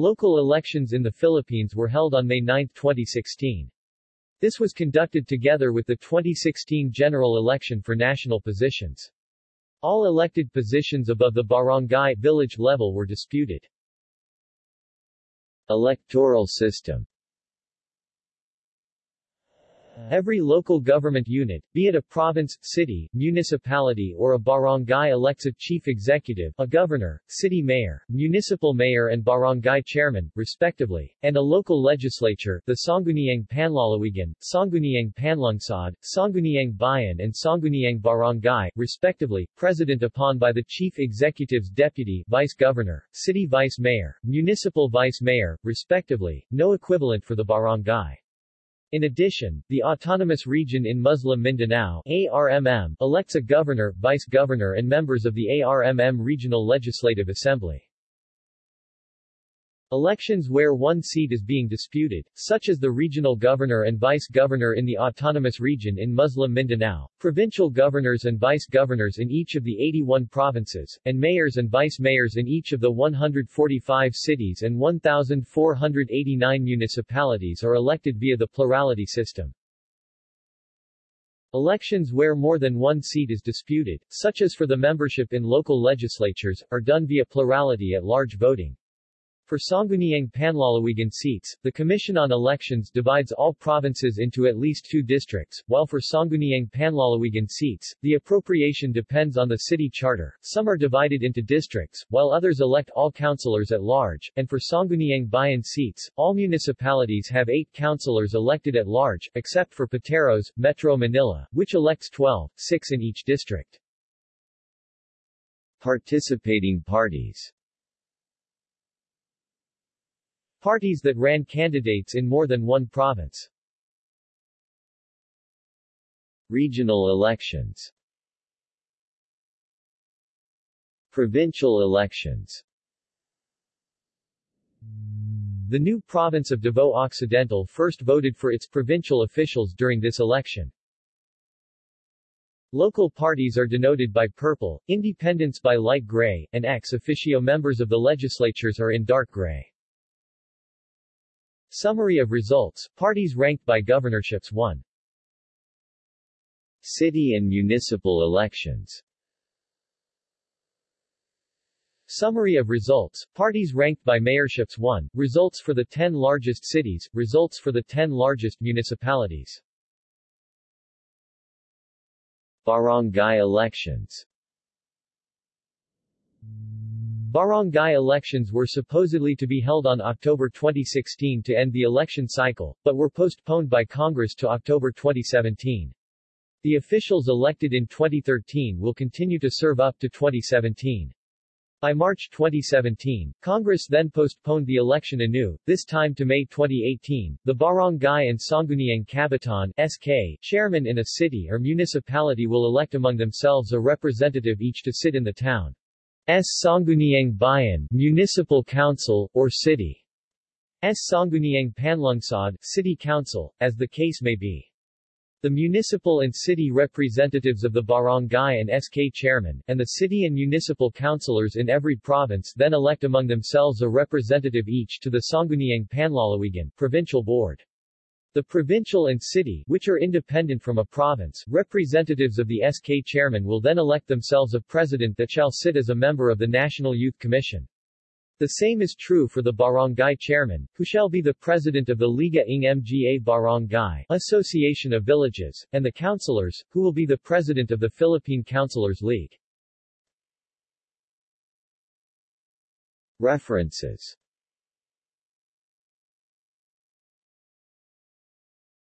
Local elections in the Philippines were held on May 9, 2016. This was conducted together with the 2016 general election for national positions. All elected positions above the barangay village level were disputed. Electoral system Every local government unit, be it a province, city, municipality or a barangay elects a chief executive, a governor, city mayor, municipal mayor and barangay chairman, respectively, and a local legislature, the Sangguniang Panlalawigan, Sangguniang Panlungsod, Sangguniang Bayan and Sangguniang Barangay, respectively, president upon by the chief executive's deputy, vice governor, city vice mayor, municipal vice mayor, respectively, no equivalent for the barangay. In addition, the Autonomous Region in Muslim Mindanao ARMM, elects a governor, vice-governor and members of the ARMM Regional Legislative Assembly. Elections where one seat is being disputed, such as the regional governor and vice-governor in the autonomous region in Muslim Mindanao, provincial governors and vice-governors in each of the 81 provinces, and mayors and vice-mayors in each of the 145 cities and 1,489 municipalities are elected via the plurality system. Elections where more than one seat is disputed, such as for the membership in local legislatures, are done via plurality at large voting. For Sangguniang Panlalawigan seats, the Commission on Elections divides all provinces into at least two districts, while for Sangguniang Panlalawigan seats, the appropriation depends on the city charter. Some are divided into districts, while others elect all councillors at large, and for Sangguniang Bayan seats, all municipalities have eight councillors elected at large, except for Pateros, Metro Manila, which elects 12, six in each district. Participating parties Parties that ran candidates in more than one province. Regional elections Provincial elections The new province of Davao Occidental first voted for its provincial officials during this election. Local parties are denoted by purple, independents by light gray, and ex officio members of the legislatures are in dark gray. Summary of results, parties ranked by governorships 1. City and municipal elections Summary of results, parties ranked by mayorships 1, results for the 10 largest cities, results for the 10 largest municipalities. Barangay elections Barangay elections were supposedly to be held on October 2016 to end the election cycle, but were postponed by Congress to October 2017. The officials elected in 2013 will continue to serve up to 2017. By March 2017, Congress then postponed the election anew, this time to May 2018. The Barangay and Sangguniang Kabataan SK chairman in a city or municipality will elect among themselves a representative each to sit in the town. S. Sangguniang Bayan Municipal Council, or City. S. Sangguniang Panlungsod City Council, as the case may be. The municipal and city representatives of the barangay and SK chairman, and the city and municipal councilors in every province then elect among themselves a representative each to the Sangguniang Panlalawigan provincial board. The provincial and city, which are independent from a province, representatives of the SK chairman will then elect themselves a president that shall sit as a member of the National Youth Commission. The same is true for the barangay chairman, who shall be the president of the Liga ng Mga Barangay Association of Villages, and the councilors, who will be the president of the Philippine Councilors League. References